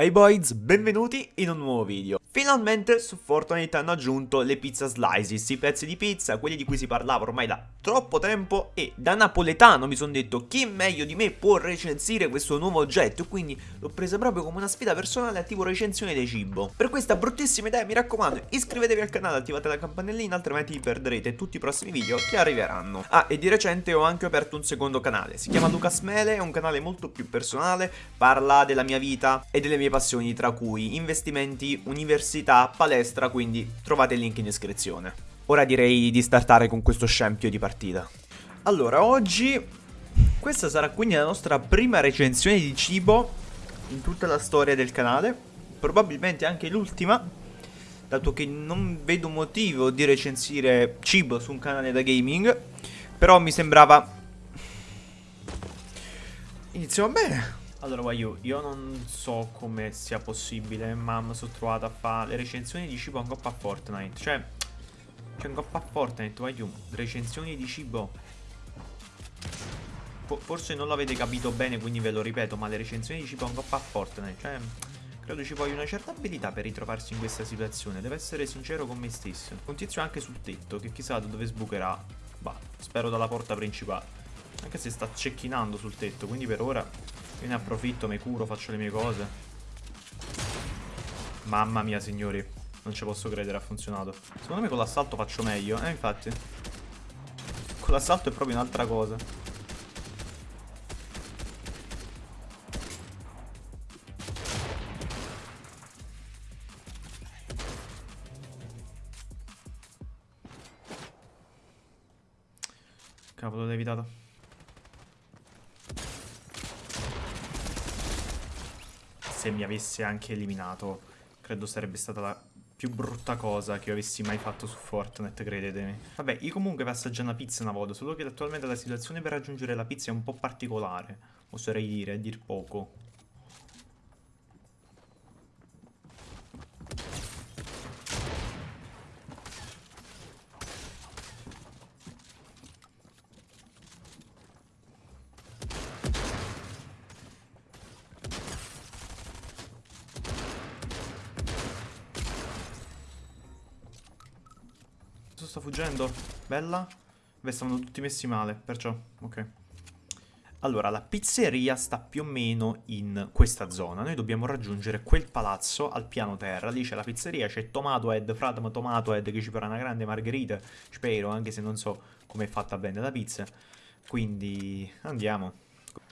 Hey boys, benvenuti in un nuovo video. Finalmente su Fortnite hanno aggiunto le pizza slices, i pezzi di pizza, quelli di cui si parlava ormai da troppo tempo e da napoletano mi sono detto chi meglio di me può recensire questo nuovo oggetto quindi l'ho presa proprio come una sfida personale a tipo recensione di cibo. Per questa bruttissima idea mi raccomando iscrivetevi al canale, attivate la campanellina altrimenti perderete tutti i prossimi video che arriveranno. Ah e di recente ho anche aperto un secondo canale, si chiama Lucas Mele, è un canale molto più personale, parla della mia vita e delle mie mie passioni tra cui investimenti, università, palestra, quindi trovate il link in descrizione. Ora direi di startare con questo scempio di partita. Allora, oggi questa sarà quindi la nostra prima recensione di cibo in tutta la storia del canale, probabilmente anche l'ultima, dato che non vedo motivo di recensire cibo su un canale da gaming, però mi sembrava... Iniziamo bene. Allora, Wayu, io non so come sia possibile, ma mi sono trovato a fare le recensioni di cibo in coppa a Fortnite. Cioè, cioè in coppa a Fortnite, Wayu, recensioni di cibo. forse non l'avete capito bene, quindi ve lo ripeto, ma le recensioni di cibo in coppa a Fortnite, cioè... Credo ci voglia una certa abilità per ritrovarsi in questa situazione, devo essere sincero con me stesso. Un tizio anche sul tetto, che chissà da dove sbucherà. Bah, spero dalla porta principale. Anche se sta cecchinando sul tetto, quindi per ora io ne approfitto, mi curo, faccio le mie cose. Mamma mia, signori. Non ci posso credere, ha funzionato. Secondo me con l'assalto faccio meglio. Eh, infatti. Con l'assalto è proprio un'altra cosa. Cavolo, l'ho evitato. Se mi avesse anche eliminato, credo sarebbe stata la più brutta cosa che io avessi mai fatto su Fortnite, credetemi. Vabbè, io comunque per assaggiare una pizza una volta, solo che attualmente la situazione per raggiungere la pizza è un po' particolare, oserei dire, a dir poco. Sto fuggendo. Bella. Beh, stavano tutti messi male, perciò, ok. Allora, la pizzeria sta più o meno in questa zona. Noi dobbiamo raggiungere quel palazzo al piano terra. Lì c'è la pizzeria, c'è Tomatohead, Fratma Tomatohead che ci farà una grande margherita. Spero, anche se non so come è fatta bene la pizza. Quindi andiamo.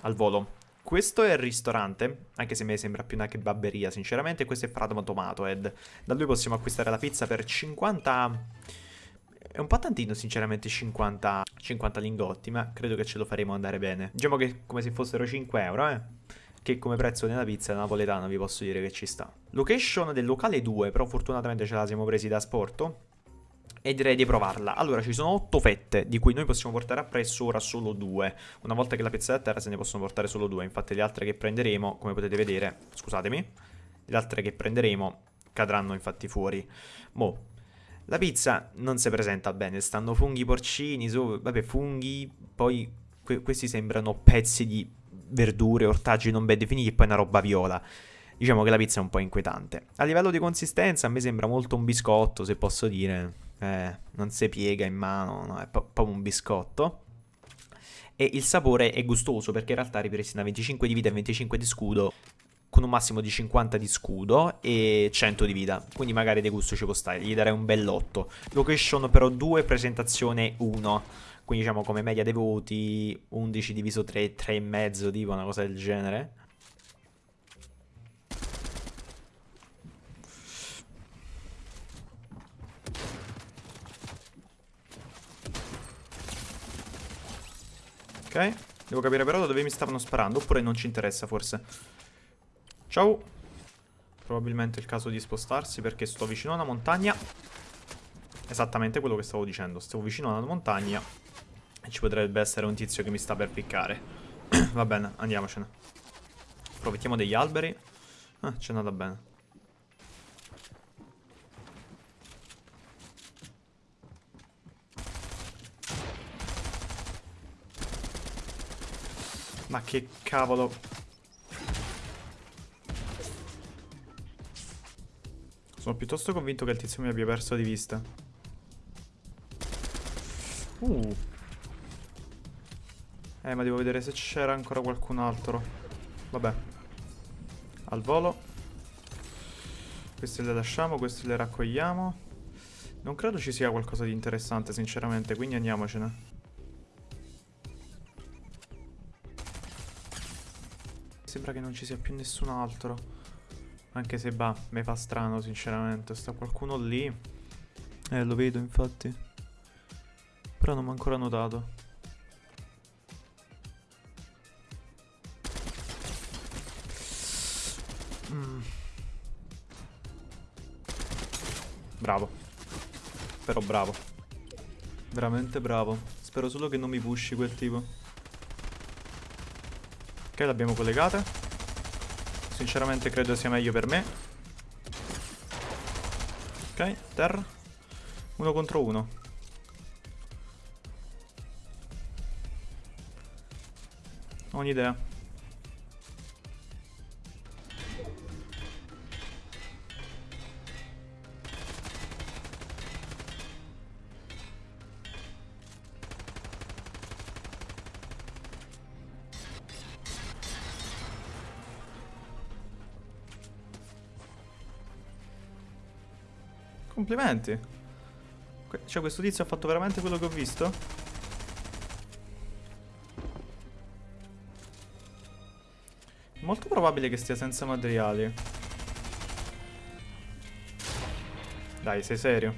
Al volo. Questo è il ristorante, anche se a me sembra più una kebabberia, sinceramente. Questo è Fratma Tomatohead. Da lui possiamo acquistare la pizza per 50... È un po' tantino sinceramente 50, 50 lingotti, ma credo che ce lo faremo andare bene. Diciamo che come se fossero 5 euro, eh. Che come prezzo della pizza napoletana vi posso dire che ci sta. Location del locale 2, però fortunatamente ce la siamo presi da sporto. E direi di provarla. Allora, ci sono 8 fette, di cui noi possiamo portare appresso ora solo 2. Una volta che la pizza è a terra se ne possono portare solo 2. Infatti le altre che prenderemo, come potete vedere, scusatemi, le altre che prenderemo cadranno infatti fuori. Mo', la pizza non si presenta bene, stanno funghi porcini, su, vabbè funghi, poi que questi sembrano pezzi di verdure, ortaggi non ben definiti e poi una roba viola. Diciamo che la pizza è un po' inquietante. A livello di consistenza a me sembra molto un biscotto, se posso dire. Eh, non si piega in mano, no, è proprio un biscotto. E il sapore è gustoso perché in realtà ripristina 25 di vita e 25 di scudo con un massimo di 50 di scudo e 100 di vita, quindi magari di gusto ci può stare, gli darei un bell'otto. Location però 2, presentazione 1, quindi diciamo come media dei voti 11 diviso 3, 3,5 tipo una cosa del genere. Ok, devo capire però da dove mi stavano sparando, oppure non ci interessa forse. Ciao. Probabilmente è il caso di spostarsi perché sto vicino a una montagna. Esattamente quello che stavo dicendo. Stavo vicino a una montagna e ci potrebbe essere un tizio che mi sta per piccare. Va bene, andiamocene. Approfittiamo degli alberi. Ah, c'è andata bene. Ma che cavolo Sono piuttosto convinto che il tizio mi abbia perso di vista. Uh. Eh, ma devo vedere se c'era ancora qualcun altro. Vabbè. Al volo. Queste le lasciamo, queste le raccogliamo. Non credo ci sia qualcosa di interessante, sinceramente, quindi andiamocene. Sembra che non ci sia più nessun altro. Anche se, bah, mi fa strano, sinceramente. Sta qualcuno lì. Eh, lo vedo, infatti. Però non mi ha ancora notato. Mm. Bravo. Però bravo. Veramente bravo. Spero solo che non mi pushi quel tipo. Ok, l'abbiamo collegata. Sinceramente credo sia meglio per me. Ok, terra. Uno contro uno. Ho un'idea. Complimenti. Cioè questo tizio ha fatto veramente quello che ho visto? Molto probabile che stia senza materiali. Dai, sei serio?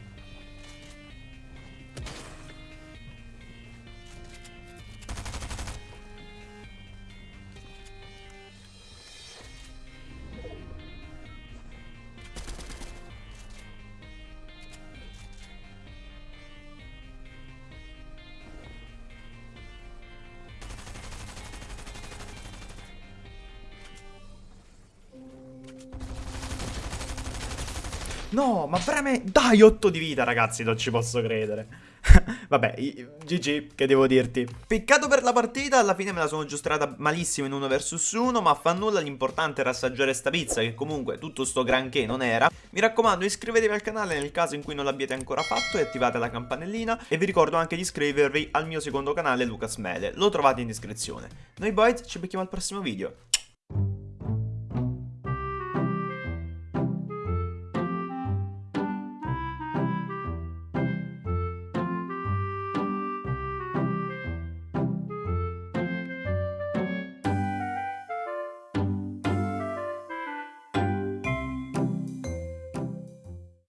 No, ma veramente... Dai, 8 di vita, ragazzi, non ci posso credere. Vabbè, GG, che devo dirti. Peccato per la partita, alla fine me la sono giostrata malissimo in 1 vs 1, ma fa nulla, l'importante era assaggiare sta pizza, che comunque tutto sto granché non era. Mi raccomando, iscrivetevi al canale nel caso in cui non l'abbiate ancora fatto e attivate la campanellina. E vi ricordo anche di iscrivervi al mio secondo canale, Lucas Mele, lo trovate in descrizione. Noi boys ci becchiamo al prossimo video.